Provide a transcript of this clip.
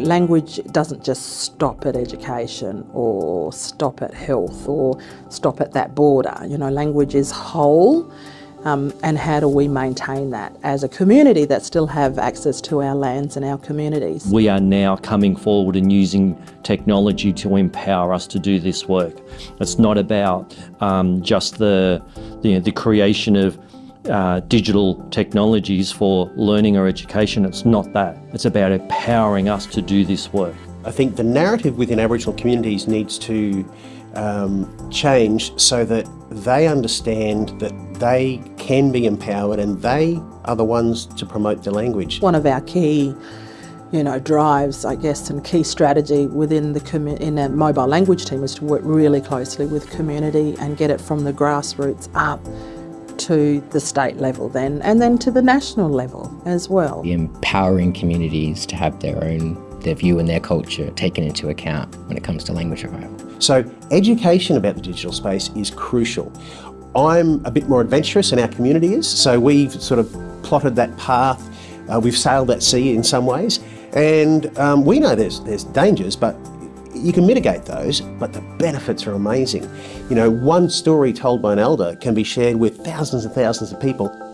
Language doesn't just stop at education or stop at health or stop at that border. You know, language is whole um, and how do we maintain that as a community that still have access to our lands and our communities. We are now coming forward and using technology to empower us to do this work. It's not about um, just the, the, the creation of uh, digital technologies for learning or education. It's not that. It's about empowering us to do this work. I think the narrative within Aboriginal communities needs to um, change so that they understand that they can be empowered and they are the ones to promote the language. One of our key you know, drives, I guess, and key strategy within the in a mobile language team is to work really closely with community and get it from the grassroots up to the state level then, and then to the national level as well. Empowering communities to have their own, their view and their culture taken into account when it comes to language revival. So education about the digital space is crucial. I'm a bit more adventurous and our community is, so we've sort of plotted that path, uh, we've sailed that sea in some ways, and um, we know there's, there's dangers, but you can mitigate those, but the benefits are amazing. You know, one story told by an elder can be shared with thousands and thousands of people